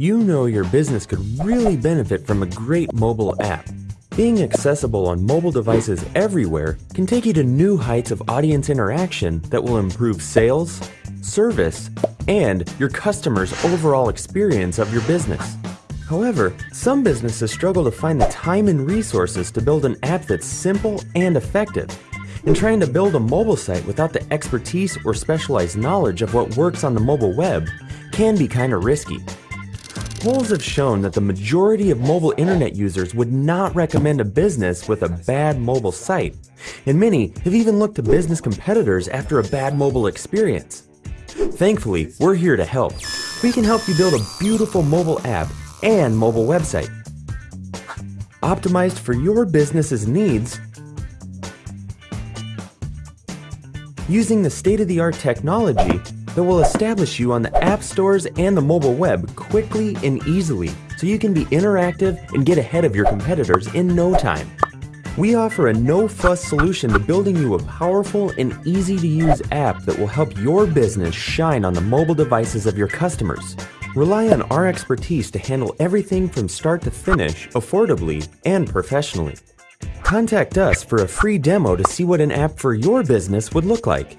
You know your business could really benefit from a great mobile app. Being accessible on mobile devices everywhere can take you to new heights of audience interaction that will improve sales, service, and your customers' overall experience of your business. However, some businesses struggle to find the time and resources to build an app that's simple and effective. And trying to build a mobile site without the expertise or specialized knowledge of what works on the mobile web can be kind of risky. Polls have shown that the majority of mobile internet users would not recommend a business with a bad mobile site, and many have even looked to business competitors after a bad mobile experience. Thankfully, we're here to help. We can help you build a beautiful mobile app and mobile website. Optimized for your business's needs using the state-of-the-art technology that will establish you on the app stores and the mobile web quickly and easily so you can be interactive and get ahead of your competitors in no time. We offer a no-fuss solution to building you a powerful and easy-to-use app that will help your business shine on the mobile devices of your customers. Rely on our expertise to handle everything from start to finish affordably and professionally. Contact us for a free demo to see what an app for your business would look like.